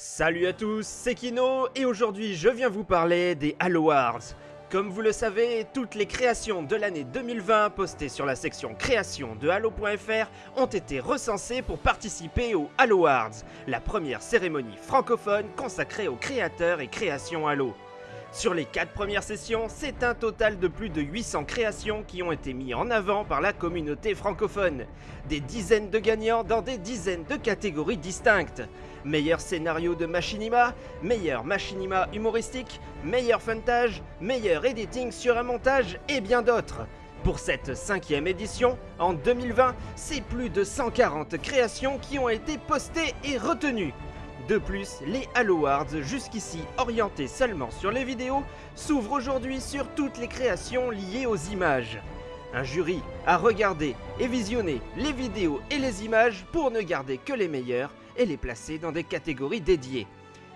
Salut à tous, c'est Kino et aujourd'hui je viens vous parler des Halo Awards. Comme vous le savez, toutes les créations de l'année 2020 postées sur la section création de Halo.fr ont été recensées pour participer aux Halo Awards, la première cérémonie francophone consacrée aux créateurs et créations Halo. Sur les 4 premières sessions, c'est un total de plus de 800 créations qui ont été mis en avant par la communauté francophone. Des dizaines de gagnants dans des dizaines de catégories distinctes. Meilleur scénario de machinima, meilleur machinima humoristique, meilleur funtage, meilleur editing sur un montage et bien d'autres. Pour cette cinquième édition, en 2020, c'est plus de 140 créations qui ont été postées et retenues. De plus, les Halo Awards, jusqu'ici orientés seulement sur les vidéos, s'ouvrent aujourd'hui sur toutes les créations liées aux images. Un jury a regardé et visionné les vidéos et les images pour ne garder que les meilleures et les placer dans des catégories dédiées.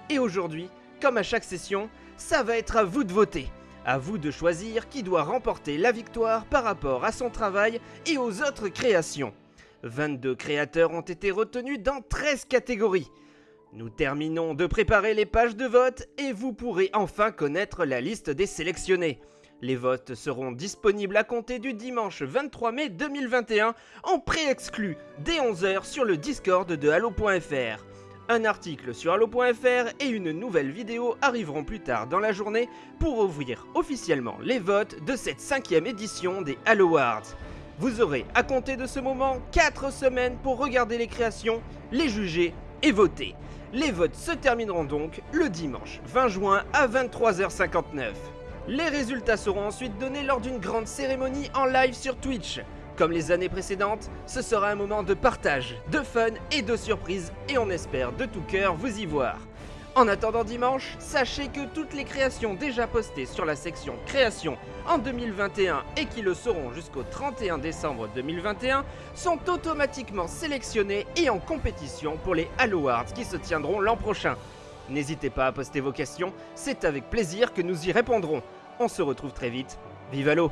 Et aujourd'hui, comme à chaque session, ça va être à vous de voter. À vous de choisir qui doit remporter la victoire par rapport à son travail et aux autres créations. 22 créateurs ont été retenus dans 13 catégories. Nous terminons de préparer les pages de vote et vous pourrez enfin connaître la liste des sélectionnés. Les votes seront disponibles à compter du dimanche 23 mai 2021 en pré-exclu dès 11h sur le Discord de Halo.fr. Un article sur Halo.fr et une nouvelle vidéo arriveront plus tard dans la journée pour ouvrir officiellement les votes de cette cinquième édition des Halo Awards. Vous aurez à compter de ce moment 4 semaines pour regarder les créations, les juger et voter. Les votes se termineront donc le dimanche 20 juin à 23h59. Les résultats seront ensuite donnés lors d'une grande cérémonie en live sur Twitch. Comme les années précédentes, ce sera un moment de partage, de fun et de surprise et on espère de tout cœur vous y voir. En attendant dimanche, sachez que toutes les créations déjà postées sur la section création en 2021 et qui le seront jusqu'au 31 décembre 2021 sont automatiquement sélectionnées et en compétition pour les Halo Awards qui se tiendront l'an prochain. N'hésitez pas à poster vos questions, c'est avec plaisir que nous y répondrons. On se retrouve très vite. Vive Halo